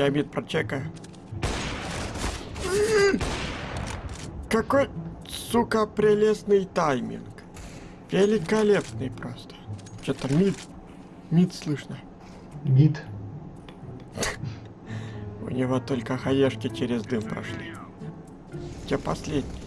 Я мид прочекаю. Какой, сука, прелестный тайминг. Великолепный просто. Что-то мид. Мид слышно. Гид. У него только хаешки через дым прошли. Где последний?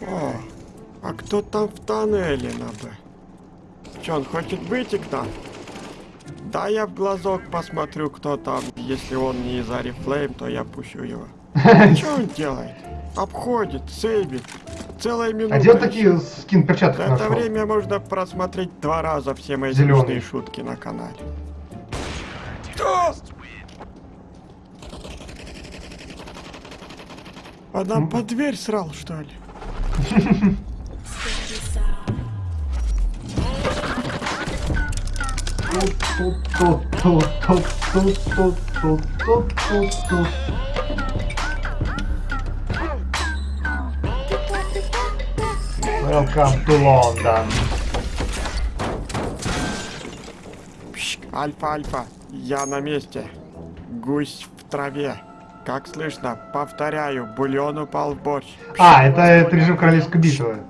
О, а кто там в тоннеле на Б? Че, он хочет выйти к нам? Да, я в глазок посмотрю, кто там. Если он не из Арифлейм, то я пущу его. Что он делает? Обходит, сейвит. Целая минута. А где такие скин перчаток За это время можно просмотреть два раза все мои Зелёный. смешные шутки на канале. Что? А нам под дверь срал, что ли? Welcome to London. Пшк, Альфа, альфа, я на месте. Гусь в траве. Как слышно, повторяю, бульон упал в борщ. А, это, это режим королевской битвы.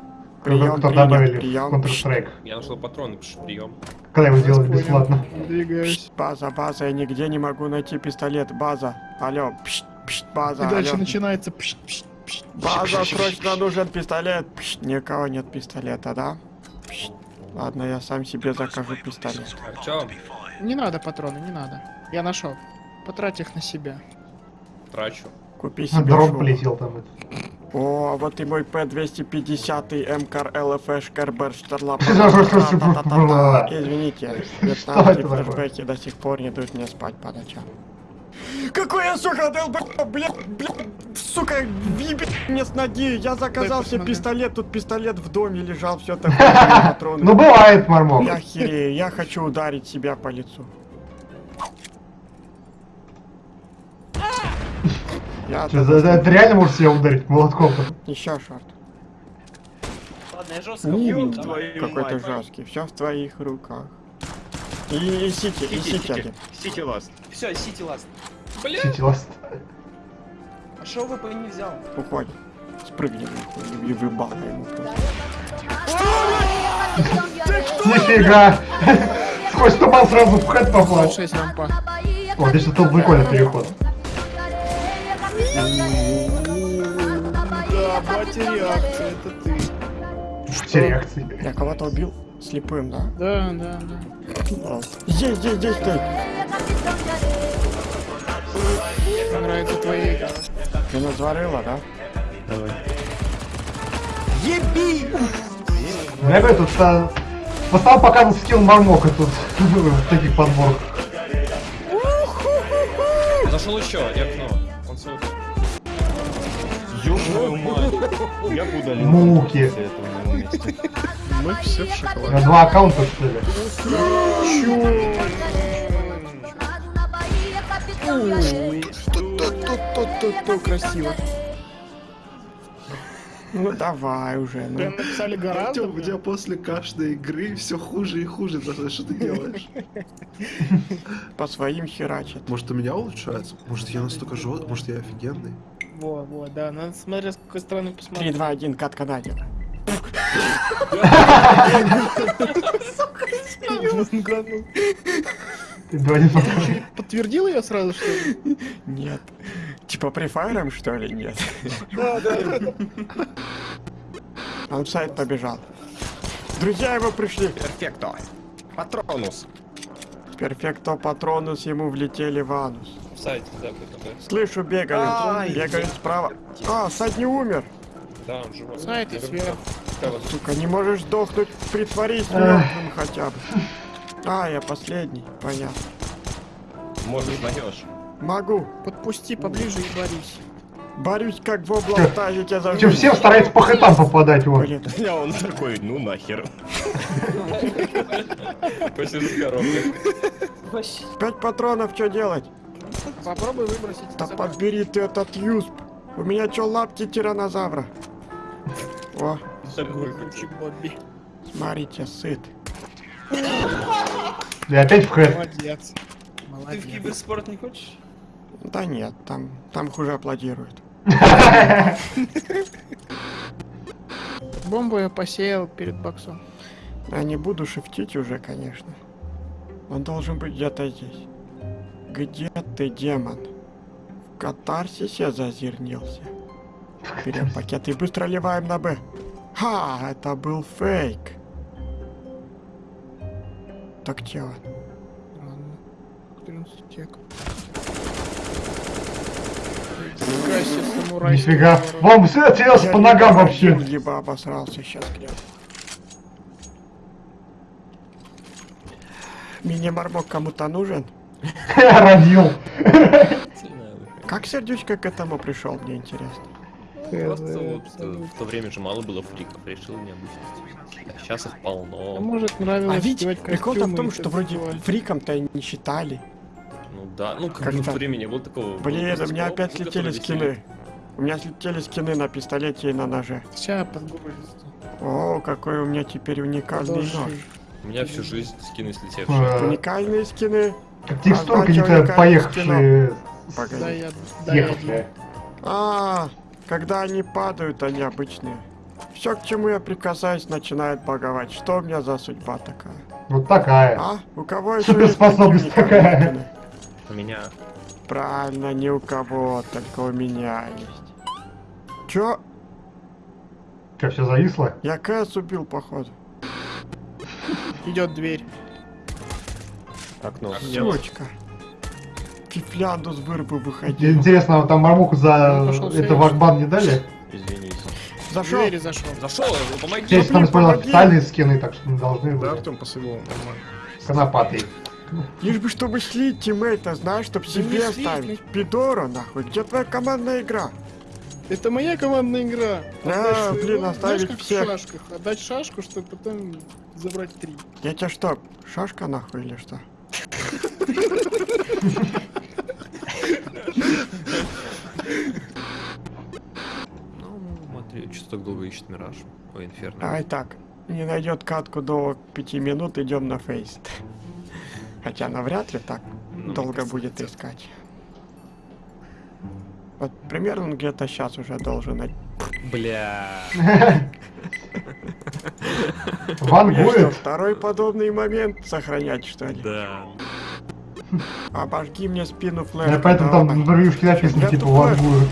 Прием, Кто прием, добавили в прием. Counter-Strike. Я нашел патроны, пш, прием. Когда его сделали бесплатно. Пшт, база, база, я нигде не могу найти пистолет. База, алло, пшт, пшт, база, И дальше алло. начинается пш, пш, пш. База, срочно нужен пистолет. Пшт, никого нет пистолета, да? Пшт. Ладно, я сам себе закажу пистолет. Артем, Не надо патроны, не надо. Я нашел. Потрать их на себя. трачу. Купи себе Дрон шубу. полетел там. это. О, а вот и мой П-250 МКР ЛФШ Кербер Штерлап. Извините, вьетнамские такое? флешбеки до сих пор не дают мне спать по ночам. Какой я, сука, долб... Бля, бля, сука, вибит мне с ноги. Я заказал себе пистолет, тут пистолет в доме лежал, все там патроны. Ну бывает, Мармок. Я херею, я хочу ударить себя по лицу. Я Чё, за- за- это реально можешь себя ударить молотком? Еще шорт. Ладно, я жестко бью, давай. Какой ты жесткий. Все в твоих руках. И, и сити, и сити один. Сити ласт. Все, сити ласт. Сити ласт. А шо вы бы не взял? Уходим. Спрыгни нахуй и выбал ему. Нифига! Сквозь туман сразу в хэт попал. 6 рампа. Вот, здесь был прикольный переход. Да, батя реакция, это ты. Реакции. Я кого-то убил слепым, да? Да, да, да. Здесь, здесь, здесь ты. Мне нравится твоя игра. Ты назварила, да? Я говорю, тут а, в основном показывал скилл Мармока тут в таких подборках. Зашел еще, и окно. Твою мать. Я удалил Муки. Мы все в шоколаде. На два аккаунта, что ли? Тут-тут-тут-тут-тут красиво. Ну давай уже, ну. Прям написали гораздо. Артем, у тебя после каждой игры все хуже и хуже, за что ты делаешь? По своим херачат. Может, у меня улучшается? Может, я настолько жесткий? Может, я офигенный? Во, во, да, надо смотреть, с какой стороны 3, посмотреть. 2, 1, кат канадер. Ты два не. Подтвердил ее сразу, что ли? Нет. Типа префайром, что ли? Нет. Да, да. Он в сайт побежал. Друзья его пришли. Перфекто. Патронус. Перфекто патронус ему влетели в анус. В сайте. Слышу, бегают. Ай, Бегают справа. А, сайт не умер. Да, он живой. Наверняка. сверху. Сука, не можешь сдохнуть, притворись мертвым хотя бы. А, я последний, понятно. Может, узнаешь. Могу. Подпусти поближе и борись. Борюсь как в облактазике за Причем все стараются по хэтам попадать, вот. Блин, Я он такой, ну нахер. Пять патронов, что делать? Попробуй выбросить. Да подбери ты этот юсп. У меня что, лапти тиранозавра? О, смотрите, сыт. И опять в хэт. Молодец. Ты в Молодец. киберспорт не хочешь? Да нет, там, там хуже аплодируют. Бомбу я посеял перед боксом. Я не буду шифтить уже, конечно. Он должен быть где-то здесь. Где ты, демон? В катарсисе зазернился. Берем пакет и быстро ливаем на Б. Ха, это был фейк. Так где он? Ладно. 14 тек. Нифига себе. Вам все Я по ногам либо вообще. Либо обосрался сейчас где Мини-мармок кому-то нужен? Родил. Как сердючка к этому пришел, мне интересно. Просто вот э, в то время же мало было фриков, решил необычность. А сейчас их А полно. может нравилось А ведь прикол-то в том, что вроде фриком-то не считали. Ну да, ну как Как бы в то время не было такого. Блин, у меня опять слетели скины. У меня слетели скины на пистолете и на ноже. Сейчас подгрузится. О, какой у меня теперь уникальный нож. У меня всю жизнь скины слетевшие. Уникальные скины. Как текстурка уникальных поехавшие. Да Погоди. Ехавшие. А, когда они падают, они обычные. Все, к чему я прикасаюсь, начинает баговать. Что у меня за судьба такая? Вот такая. А? У кого еще Суперспособность такая. У меня Правильно, не у кого, только у меня есть. Чё? Что, все зависло? Я Кэс убил, походу. Идет дверь. Окно. Сучка. Фифлянду с вырубы выходил. Интересно, там мармоку за Ну, это вахбан не дали? извините. Зашел. двери зашел. Зашел, помоги. Здесь там использовал официальные скины, так что не должны Да. Артем посыпал нормально. Конопатый. Лишь бы чтобы слить тиммейта, знаешь, чтоб не себе слить, ставить. Пидора, нахуй. Где твоя командная игра? Это моя командная игра. А, Отдать блин, оставить знаешь, как всех. в шашках. Отдать шашку, чтобы потом забрать три. Я тебя что, шашка нахуй или что? Ну, смотри, что так долго ищет Мираж. Ой, Инферно. Давай так. Не найдет катку до пяти минут, идем на фейс. Хотя навряд ли так Ну, долго будет искать. Вот примерно он где-то сейчас уже должен найти. Вангует. второй подобный момент сохранять, что ли? Да. Обожги мне спину Я флешкой. поэтому там на ревьюшке написано, Я типа, вангует.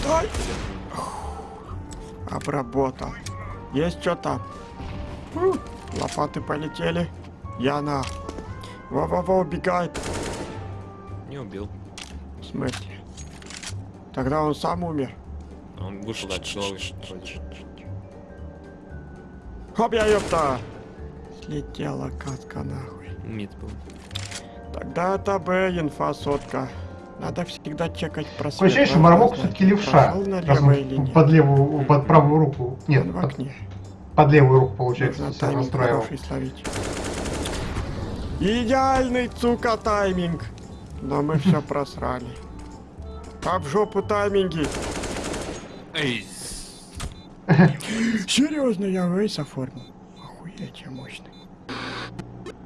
Стой! Обработал. Есть что там? Фу, Лопаты полетели. Я на. Во-во-во, убегает. Не убил. В смысле? Тогда он сам умер. Он вышел от вроде. Хоп, я ёпта! Слетела катка нахуй. Мид был. Тогда это Б, инфа сотка. Надо всегда чекать просвет. Что надо Мармок все-таки левша. Раз он или нет. под левую, под правую руку. Нет, Он в под, окне. под левую руку, получается, хороший словить. Идеальный, сука, тайминг. Но мы все просрали. В жопу тайминги. Эй! Серьезно, я вейс оформил. Охуеть, я мощный.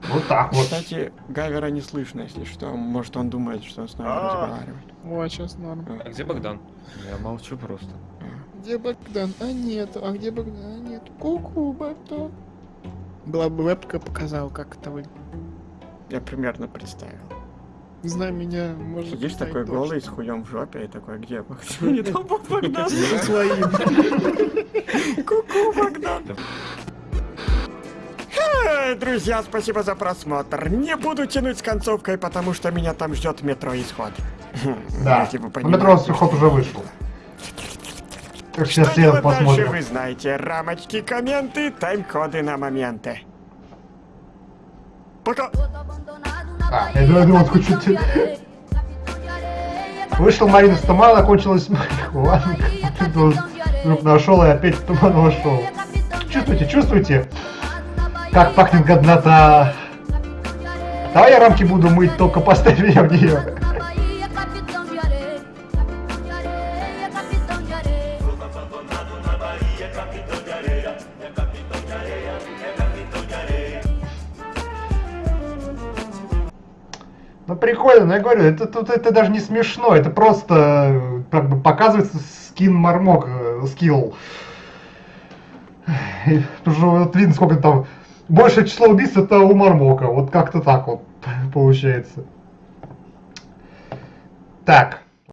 Вот так вот. Кстати, Гавера не слышно, если что. Может, он думает, что с нами разговаривает. Вот, сейчас норм. А где Богдан? Я молчу просто. Где Богдан? А нет. А где Богдан? А нет. Ку-ку, Богдан. Была бы вебка показал, как это вы. Я примерно представил. Знай меня, может Сидишь такой точно. голый, с хуем в жопе, и такой, где Богдан? Не там Богдан. За своим. Ку-ку, Богдан. Друзья, спасибо за просмотр. Не буду тянуть с концовкой, потому что меня там ждет метро исход. Да. Метро ход уже вышел. Так сейчас Что делать дальше, вы знаете. Рамочки, комменты, тайм-коды на моменты. Пока! А, я думаю, думал, хоть чуть- Вышел Марина с тумана, кончилась Ладно, вдруг нашел и опять в туман вошел. Чувствуете, чувствуете? Как пахнет годнота. Давай я рамки буду мыть, только поставь меня в нее. Ну прикольно, но я говорю, это тут это даже не смешно, это просто э, как бы показывается скин Мармок, э, скилл. Потому что вот видно, сколько там. Большее число убийств это у Мармока. Вот как-то так вот получается. Так.